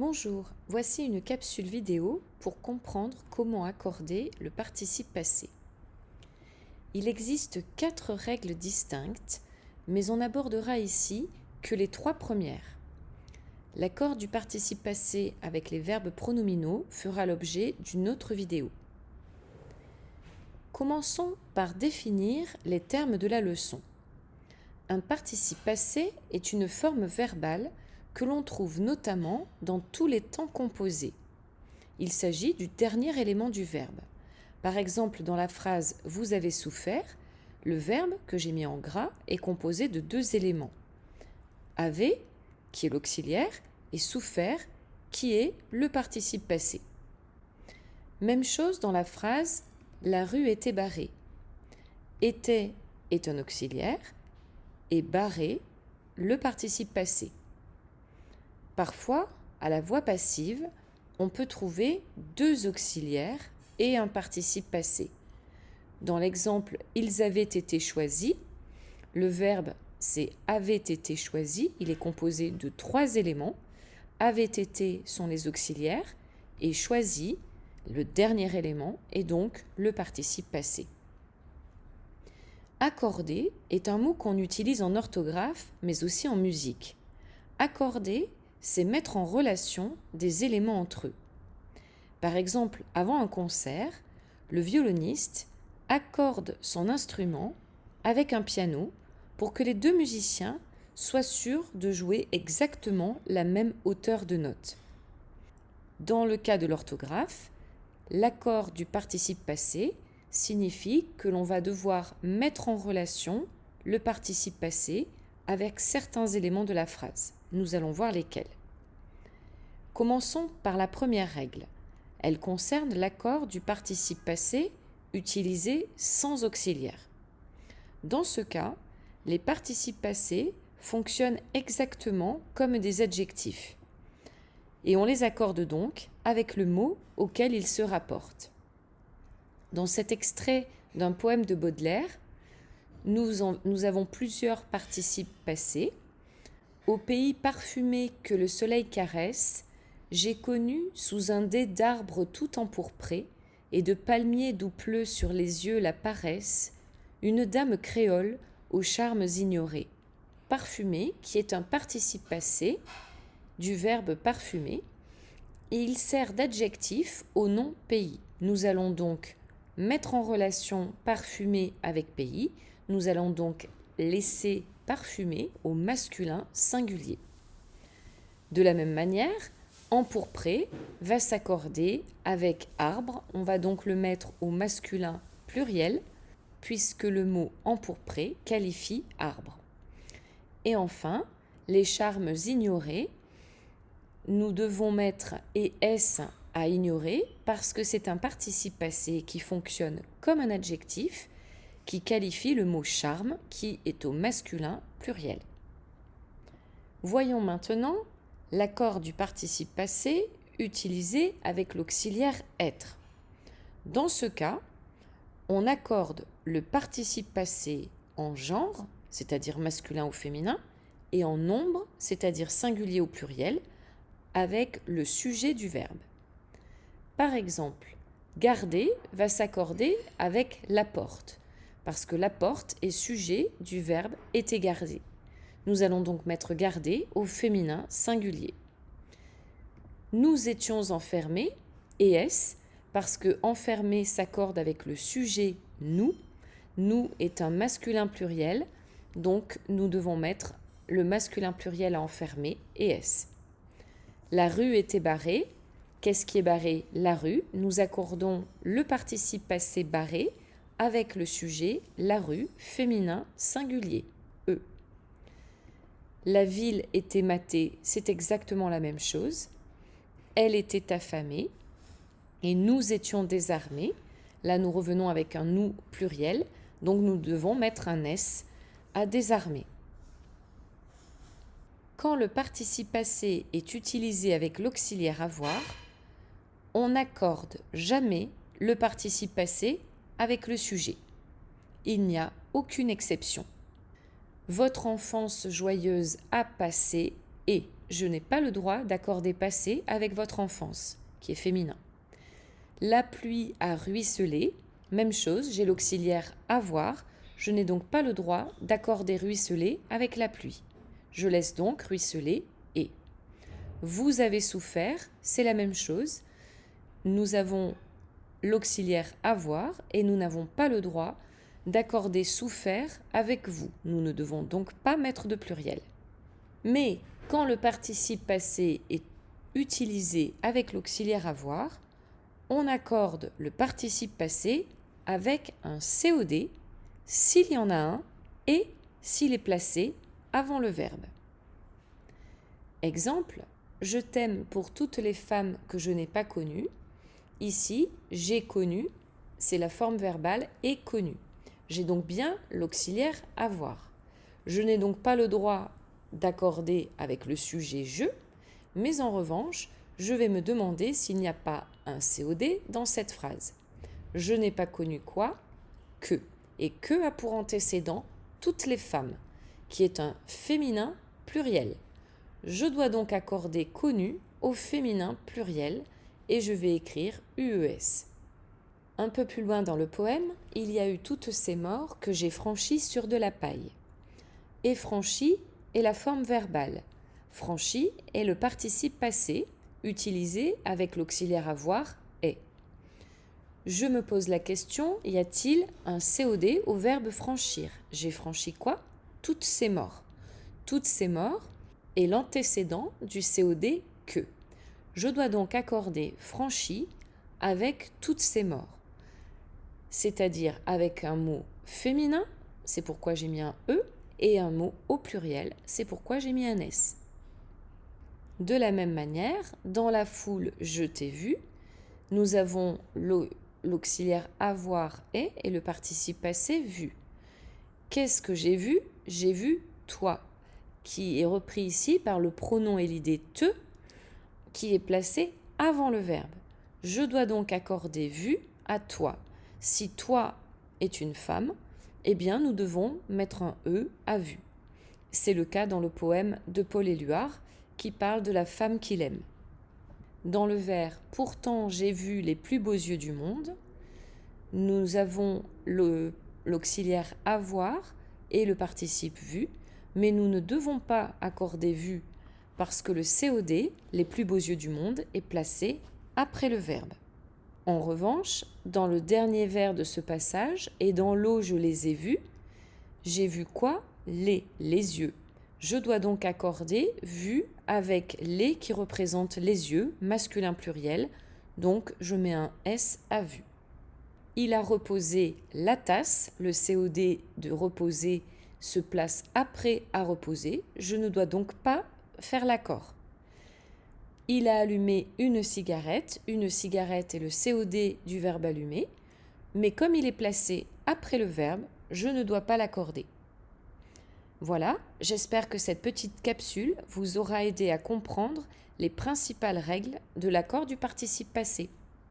Bonjour, voici une capsule vidéo pour comprendre comment accorder le participe passé. Il existe quatre règles distinctes, mais on abordera ici que les trois premières. L'accord du participe passé avec les verbes pronominaux fera l'objet d'une autre vidéo. Commençons par définir les termes de la leçon. Un participe passé est une forme verbale que l'on trouve notamment dans tous les temps composés. Il s'agit du dernier élément du verbe. Par exemple, dans la phrase « vous avez souffert », le verbe que j'ai mis en gras est composé de deux éléments. Avez, qui est l'auxiliaire, et souffert, qui est le participe passé. Même chose dans la phrase « la rue était barrée ». Était est un auxiliaire et barré le participe passé. Parfois, à la voix passive, on peut trouver deux auxiliaires et un participe passé. Dans l'exemple « ils avaient été choisis », le verbe c'est « avait été choisi », il est composé de trois éléments. « Avait été » sont les auxiliaires et « choisi », le dernier élément, est donc le participe passé. Accorder est un mot qu'on utilise en orthographe, mais aussi en musique. Accorder c'est mettre en relation des éléments entre eux. Par exemple, avant un concert, le violoniste accorde son instrument avec un piano pour que les deux musiciens soient sûrs de jouer exactement la même hauteur de notes. Dans le cas de l'orthographe, l'accord du participe passé signifie que l'on va devoir mettre en relation le participe passé avec certains éléments de la phrase. Nous allons voir lesquels. Commençons par la première règle. Elle concerne l'accord du participe passé utilisé sans auxiliaire. Dans ce cas, les participes passés fonctionnent exactement comme des adjectifs. Et on les accorde donc avec le mot auquel ils se rapportent. Dans cet extrait d'un poème de Baudelaire, nous, avons plusieurs participes passés. Au pays parfumé que le soleil caresse, j'ai connu, sous un dé d'arbres tout empourpré, et de palmiers d'où pleut sur les yeux la paresse, une dame créole aux charmes ignorés. Parfumé, qui est un participe passé du verbe parfumer, et il sert d'adjectif au nom pays. Nous allons donc mettre en relation parfumé avec pays. Nous allons donc laisser parfumer au masculin singulier. De la même manière, empourpré va s'accorder avec arbre. On va donc le mettre au masculin pluriel puisque le mot empourpré qualifie arbre. Et enfin, les charmes ignorés, nous devons mettre es à ignorer parce que c'est un participe passé qui fonctionne comme un adjectif qui qualifie le mot charme qui est au masculin pluriel. Voyons maintenant l'accord du participe passé utilisé avec l'auxiliaire être. Dans ce cas, on accorde le participe passé en genre, c'est-à-dire masculin ou féminin, et en nombre, c'est-à-dire singulier ou pluriel, avec le sujet du verbe. Par exemple, garder va s'accorder avec la porte, parce que la porte est sujet du verbe était gardé. Nous allons donc mettre garder au féminin singulier. Nous étions enfermés, et est parce que enfermé s'accorde avec le sujet nous? Nous est un masculin pluriel, donc nous devons mettre le masculin pluriel à enfermer, et La rue était barrée. Qu'est-ce qui est barré? La rue. Nous accordons le participe passé barré avec le sujet la rue féminin singulier. La ville était matée, c'est exactement la même chose. Elle était affamée et nous étions désarmés. Là, nous revenons avec un nous pluriel, donc nous devons mettre un S à désarmer. Quand le participe passé est utilisé avec l'auxiliaire avoir, on n'accorde jamais le participe passé avec le sujet. Il n'y a aucune exception. Votre enfance joyeuse a passé et je n'ai pas le droit d'accorder passé avec votre enfance, qui est féminin. La pluie a ruisselé, même chose, j'ai l'auxiliaire avoir, je n'ai donc pas le droit d'accorder ruisseler avec la pluie. Je laisse donc ruisseler et. Vous avez souffert, c'est la même chose. Nous avons l'auxiliaire avoir et nous n'avons pas le droit d'accorder souffert avec vous. Nous ne devons donc pas mettre de pluriel. Mais quand le participe passé est utilisé avec l'auxiliaire avoir, on accorde le participe passé avec un COD s'il y en a un et s'il est placé avant le verbe. Exemple, je t'aime pour toutes les femmes que je n'ai pas connues. Ici, j'ai connu, c'est la forme verbale et connu. J'ai donc bien l'auxiliaire avoir. Je n'ai donc pas le droit d'accorder avec le sujet je, mais en revanche, je vais me demander s'il n'y a pas un COD dans cette phrase. Je n'ai pas connu quoi Que. Et que a pour antécédent toutes les femmes, qui est un féminin pluriel. Je dois donc accorder connu au féminin pluriel et je vais écrire UES. Un peu plus loin dans le poème, il y a eu toutes ces morts que j'ai franchies sur de la paille. Et franchi est la forme verbale. Franchi est le participe passé, utilisé avec l'auxiliaire avoir est. Je me pose la question, y a-t-il un COD au verbe franchir? J'ai franchi quoi? Toutes ces morts. Toutes ces morts est l'antécédent du COD que. Je dois donc accorder franchi avec toutes ces morts. C'est-à-dire avec un mot féminin, c'est pourquoi j'ai mis un E, et un mot au pluriel, c'est pourquoi j'ai mis un S. De la même manière, dans la foule je t'ai vu, nous avons l'auxiliaire avoir est et le participe passé vu. Qu'est-ce que j'ai vu? J'ai vu toi, qui est repris ici par le pronom et l'idée te, qui est placé avant le verbe. Je dois donc accorder vu à toi. Si toi est une femme, eh bien nous devons mettre un E à vu. C'est le cas dans le poème de Paul Éluard qui parle de la femme qu'il aime. Dans le vers Pourtant j'ai vu les plus beaux yeux du monde, nous avons l'auxiliaire avoir et le participe vu, mais nous ne devons pas accorder vu parce que le COD, les plus beaux yeux du monde, est placé après le verbe. En revanche, dans le dernier vers de ce passage, et dans l'eau je les ai vus, j'ai vu quoi? Les, les yeux. Je dois donc accorder vu avec les qui représentent les yeux, masculin pluriel, donc je mets un S à vue. Il a reposé la tasse, le COD de reposer se place après à reposer, je ne dois donc pas faire l'accord. Il a allumé une cigarette, une cigarette est le COD du verbe allumer, mais comme il est placé après le verbe, je ne dois pas l'accorder. Voilà, j'espère que cette petite capsule vous aura aidé à comprendre les principales règles de l'accord du participe passé.